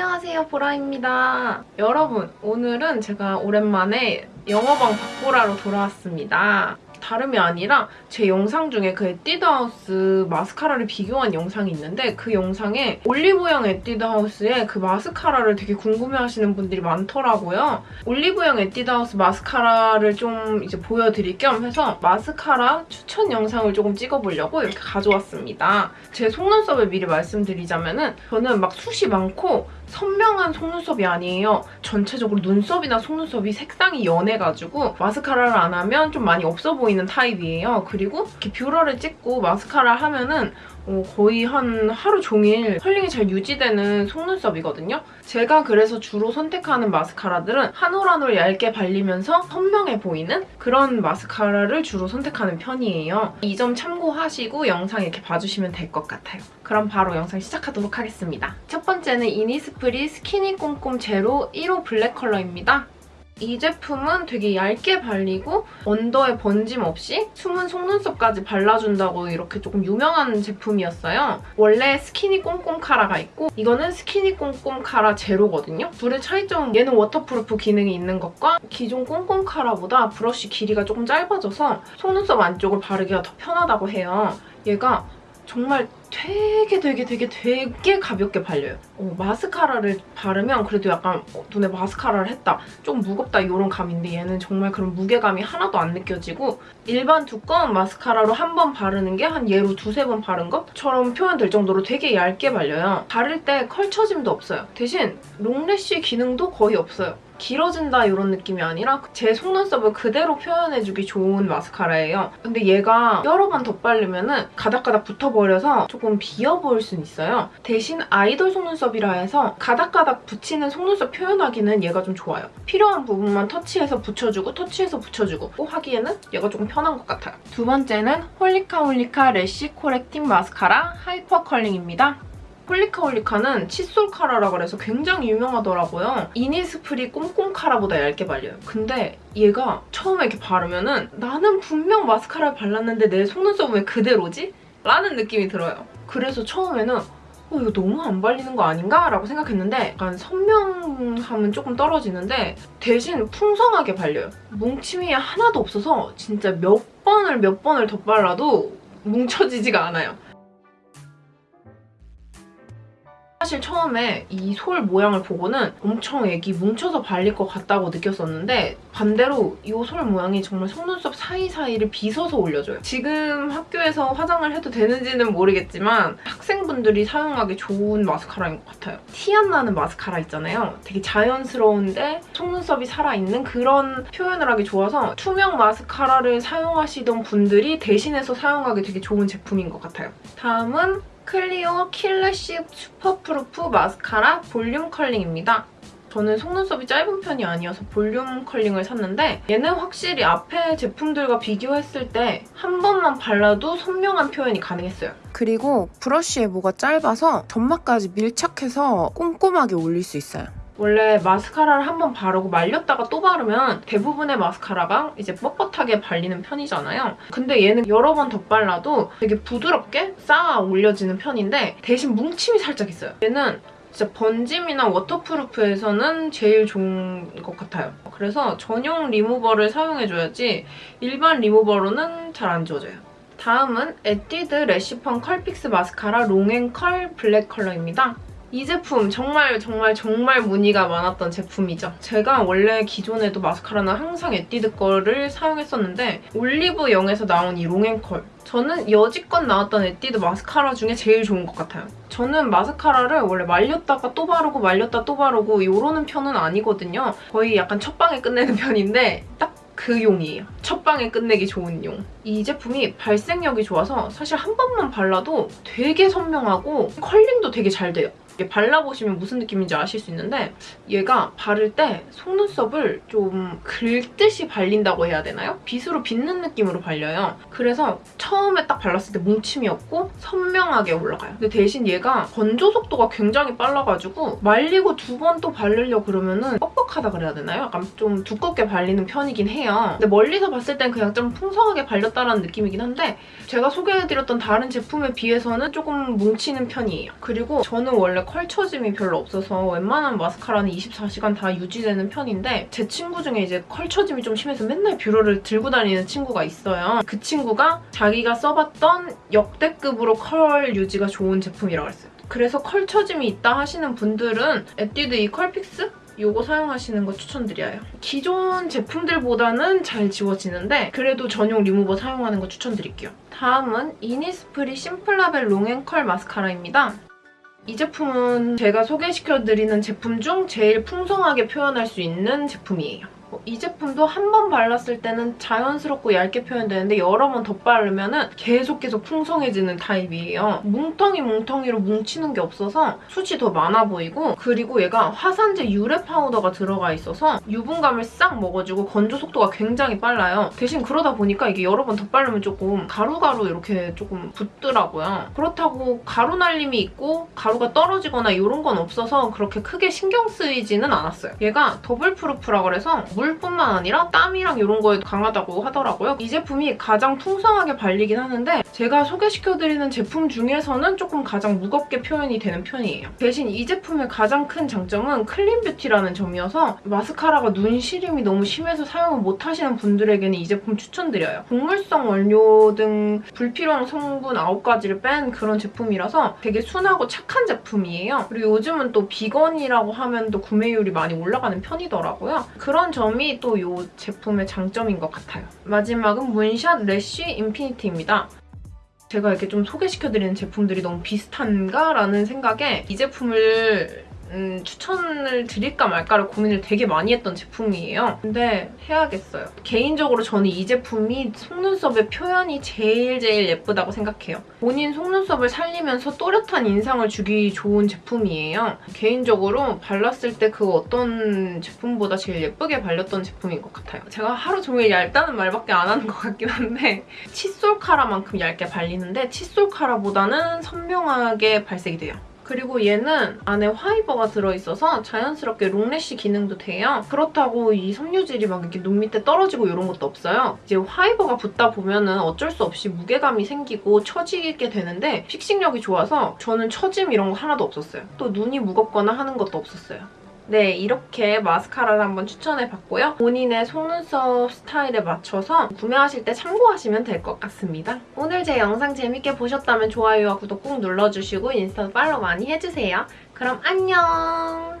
안녕하세요 보라입니다. 여러분 오늘은 제가 오랜만에 영업왕 박보라로 돌아왔습니다. 다름이 아니라 제 영상 중에 그 에뛰드하우스 마스카라를 비교한 영상이 있는데 그 영상에 올리브영 에뛰드하우스의 그 마스카라를 되게 궁금해하시는 분들이 많더라고요. 올리브영 에뛰드하우스 마스카라를 좀 이제 보여드릴 겸 해서 마스카라 추천 영상을 조금 찍어보려고 이렇게 가져왔습니다. 제 속눈썹을 미리 말씀드리자면 은 저는 막 숱이 많고 선명한 속눈썹이 아니에요. 전체적으로 눈썹이나 속눈썹이 색상이 연해가지고 마스카라를 안 하면 좀 많이 없어 보이는 타입이에요. 그리고 이렇게 뷰러를 찍고 마스카라 하면은 어, 거의 한 하루 종일 컬링이 잘 유지되는 속눈썹이거든요. 제가 그래서 주로 선택하는 마스카라들은 한 올 한 올 얇게 발리면서 선명해 보이는 그런 마스카라를 주로 선택하는 편이에요. 이 점 참고하시고 영상 이렇게 봐주시면 될 것 같아요. 그럼 바로 영상 시작하도록 하겠습니다. 첫 번째는 이니스프리 스키니 꼼꼼 제로 1호 블랙 컬러입니다. 이 제품은 되게 얇게 발리고 under에 번짐 없이 숨은 속눈썹까지 발라준다고 이렇게 조금 유명한 제품이었어요. 원래 스키니 꼼꼼 카라가 있고 이거는 스키니 꼼꼼 카라 제로거든요. 둘의 차이점은 얘는 waterproof 기능이 있는 것과 기존 꼼꼼 카라보다 브러쉬 길이가 조금 짧아져서 속눈썹 안쪽을 바르기가 더 편하다고 해요. 얘가 정말 되게 되게 되게 되게 가볍게 발려요. 어, 마스카라를 바르면 그래도 약간 어, 눈에 마스카라를 했다. 좀 무겁다 이런 감인데 얘는 정말 그런 무게감이 하나도 안 느껴지고 일반 두꺼운 마스카라로 한 번 바르는 게 한 얘로 두세 번 바른 것처럼 표현될 정도로 되게 얇게 발려요. 바를 때 컬 처짐도 없어요. 대신 long lash 기능도 거의 없어요. 길어진다 이런 느낌이 아니라 제 속눈썹을 그대로 표현해주기 좋은 마스카라예요. 근데 얘가 여러 번 덧바르면 은 가닥가닥 붙어버려서 조금 비어 보일 수는 있어요. 대신 아이돌 속눈썹 이라 해서 가닥가닥 붙이는 속눈썹 표현하기는 얘가 좀 좋아요. 필요한 부분만 터치해서 붙여주고 터치해서 붙여주고 하기에는 얘가 조금 편한 것 같아요. 두 번째는 홀리카 홀리카 래쉬 코렉팅 마스카라 하이퍼 컬링입니다. 홀리카 홀리카는 칫솔 카라라 그래서 굉장히 유명하더라고요. 이니스프리 꼼꼼 카라보다 얇게 발려요. 근데 얘가 처음에 이렇게 바르면 은 나는 분명 마스카라를 발랐는데 내 속눈썹은 왜 그대로지? 라는 느낌이 들어요. 그래서 처음에는 어, 이거 너무 안 발리는 거 아닌가? 라고 생각했는데 약간 선명함은 조금 떨어지는데 대신 풍성하게 발려요. 뭉침이 하나도 없어서 진짜 몇 번을 몇 번을 덧발라도 뭉쳐지지가 않아요. 사실 처음에 이 솔 모양을 보고는 엄청 애기 뭉쳐서 발릴 것 같다고 느꼈었는데 반대로 이 솔 모양이 정말 속눈썹 사이사이를 빗어서 올려줘요. 지금 학교에서 화장을 해도 되는지는 모르겠지만 학생분들이 사용하기 좋은 마스카라인 것 같아요. 티 안 나는 마스카라 있잖아요. 되게 자연스러운데 속눈썹이 살아있는 그런 표현을 하기 좋아서 투명 마스카라를 사용하시던 분들이 대신해서 사용하기 되게 좋은 제품인 것 같아요. 다음은 클리오 킬래쉬 슈퍼프루프 마스카라 볼륨 컬링입니다. 저는 속눈썹이 짧은 편이 아니어서 볼륨 컬링을 샀는데 얘는 확실히 앞에 제품들과 비교했을 때 한 번만 발라도 선명한 표현이 가능했어요. 그리고 브러쉬의 모가 짧아서 점막까지 밀착해서 꼼꼼하게 올릴 수 있어요. 원래 마스카라를 한번 바르고 말렸다가 또 바르면 대부분의 마스카라가 이제 뻣뻣하게 발리는 편이잖아요. 근데 얘는 여러 번 덧발라도 되게 부드럽게 쌓아 올려지는 편인데 대신 뭉침이 살짝 있어요. 얘는 진짜 번짐이나 waterproof에서는 제일 좋은 것 같아요. 그래서 전용 리무버를 사용해줘야지 일반 리무버로는 잘 안 지워져요. 다음은 에뛰드 래쉬펌 컬픽스 마스카라 롱앤컬 블랙 컬러입니다. 이 제품 정말 정말 정말 문의가 많았던 제품이죠. 제가 원래 기존에도 마스카라는 항상 에뛰드 거를 사용했었는데 올리브영에서 나온 이 롱앤컬 저는 여지껏 나왔던 에뛰드 마스카라 중에 제일 좋은 것 같아요. 저는 마스카라를 원래 말렸다가 또 바르고 말렸다 또 바르고 이러는 편은 아니거든요. 거의 약간 첫방에 끝내는 편인데 딱그 용이에요. 첫 방에 끝내기 좋은 용. 이 제품이 발색력이 좋아서 사실 한 번만 발라도 되게 선명하고 컬링도 되게 잘 돼요. 이게 발라보시면 무슨 느낌인지 아실 수 있는데 얘가 바를 때 속눈썹을 좀 긁듯이 발린다고 해야 되나요? 빗으로 빗는 느낌으로 발려요. 그래서 처음에 딱 발랐을 때 뭉침이 없고 선명하게 올라가요. 근데 대신 얘가 건조 속도가 굉장히 빨라가지고 말리고 두 번 또 바르려 그러면은 뻑뻑하다 그래야 되나요? 약간 좀 두껍게 발리는 편이긴 해요. 근데 멀리서 봤을 땐 그냥 좀 풍성하게 발렸다는 느낌이긴 한데 제가 소개해드렸던 다른 제품에 비해서는 조금 뭉치는 편이에요. 그리고 저는 원래 컬 처짐이 별로 없어서 웬만한 마스카라는 24시간 다 유지되는 편인데 제 친구 중에 이제 컬 처짐이 좀 심해서 맨날 뷰러를 들고 다니는 친구가 있어요. 그 친구가 자기가 써봤던 역대급으로 컬 유지가 좋은 제품이라고 했어요. 그래서 컬 처짐이 있다 하시는 분들은 에뛰드 이 컬픽스? 요거 사용하시는 거 추천드려요. 기존 제품들보다는 잘 지워지는데 그래도 전용 리무버 사용하는 거 추천드릴게요. 다음은 이니스프리 심플라벨 롱앤컬 마스카라입니다. 이 제품은 제가 소개시켜드리는 제품 중 제일 풍성하게 표현할 수 있는 제품이에요. 어, 이 제품도 한 번 발랐을 때는 자연스럽고 얇게 표현되는데 여러 번 덧바르면 계속 계속 풍성해지는 타입이에요. 뭉텅이 뭉텅이로 뭉치는 게 없어서 숱이 더 많아 보이고 그리고 얘가 화산재 유래 파우더가 들어가 있어서 유분감을 싹 먹어주고 건조 속도가 굉장히 빨라요. 대신 그러다 보니까 이게 여러 번 덧바르면 조금 가루가루 이렇게 조금 붙더라고요. 그렇다고 가루 날림이 있고 가루가 떨어지거나 이런 건 없어서 그렇게 크게 신경 쓰이지는 않았어요. 얘가 double proof라 그래서 물뿐만 아니라 땀이랑 이런 거에도 강하다고 하더라고요. 이 제품이 가장 풍성하게 발리긴 하는데 제가 소개시켜드리는 제품 중에서는 조금 가장 무겁게 표현이 되는 편이에요. 대신 이 제품의 가장 큰 장점은 clean beauty라는 점이어서 마스카라가 눈 시림이 너무 심해서 사용을 못하시는 분들에게는 이 제품 추천드려요. 곡물성 원료 등 불필요한 성분 9가지를 뺀 그런 제품이라서 되게 순하고 착한 제품이에요. 그리고 요즘은 또 비건이라고 하면 또 구매율이 많이 올라가는 편이더라고요. 그런 점이 또 이 제품의 장점인 것 같아요. 마지막은 문샷 래쉬 인피니티입니다. 제가 이렇게 좀 소개시켜드리는 제품들이 너무 비슷한가? 라는 생각에 이 제품을 음, 추천을 드릴까 말까를 고민을 되게 많이 했던 제품이에요. 근데 해야겠어요. 개인적으로 저는 이 제품이 속눈썹의 표현이 제일 제일 예쁘다고 생각해요. 본인 속눈썹을 살리면서 또렷한 인상을 주기 좋은 제품이에요. 개인적으로 발랐을 때 그 어떤 제품보다 제일 예쁘게 발렸던 제품인 것 같아요. 제가 하루 종일 얇다는 말밖에 안 하는 것 같긴 한데 칫솔 카라만큼 얇게 발리는데 칫솔 카라보다는 선명하게 발색이 돼요. 그리고 얘는 안에 화이버가 들어있어서 자연스럽게 롱래쉬 기능도 돼요. 그렇다고 이 섬유질이 막 이렇게 눈 밑에 떨어지고 이런 것도 없어요. 이제 화이버가 붙다 보면 은 어쩔 수 없이 무게감이 생기고 처지게 되는데 픽싱력이 좋아서 저는 처짐 이런 거 하나도 없었어요. 또 눈이 무겁거나 하는 것도 없었어요. 네, 이렇게 마스카라를 한번 추천해봤고요. 본인의 속눈썹 스타일에 맞춰서 구매하실 때 참고하시면 될 것 같습니다. 오늘 제 영상 재밌게 보셨다면 좋아요와 구독 꼭 눌러주시고 인스타 팔로우 많이 해주세요. 그럼 안녕!